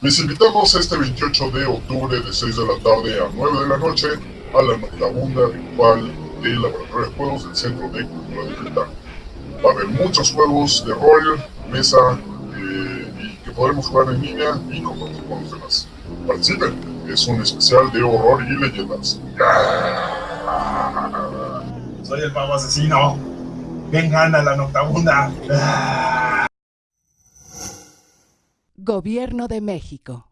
Les invitamos este 28 de octubre de 6 de la tarde a 9 de la noche a la Noctabunda virtual del Laboratorio de Juegos del Centro de Cultura Digital. Va a haber muchos juegos de rol, mesa, eh, y que podremos jugar en línea y compartir con los demás. Participen, es un especial de horror y leyendas. Soy el pavo asesino. Vengan a la noctabunda. Gobierno de México.